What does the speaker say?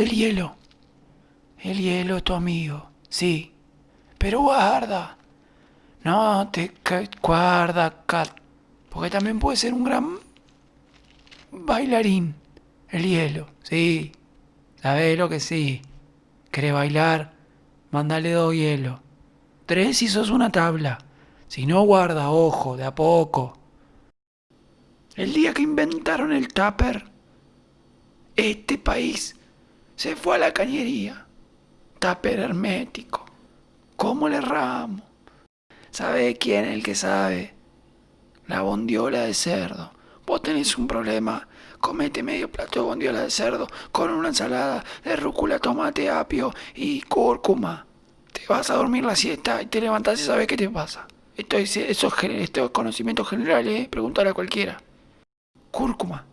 El hielo. El hielo es tu amigo, sí. Pero guarda. No te guarda, cat. Porque también puede ser un gran bailarín. El hielo, sí. ¿Sabés lo que sí? ¿Querés bailar? Mándale dos hielos. Tres si sos una tabla. Si no, guarda, ojo, de a poco. El día que inventaron el tupper, este país se fue a la cañería. Tupper hermético. ¿Cómo le erramos? ¿Sabe quién es el que sabe? La bondiola de cerdo. Vos tenés un problema. Comete medio plato de bondiola de cerdo con una ensalada de rúcula, tomate, apio y cúrcuma. Te vas a dormir la siesta y te levantás y sabes qué te pasa. Esto es, eso es, gen- esto es conocimiento general, ¿eh? Pregúntale a cualquiera. Cúrcuma.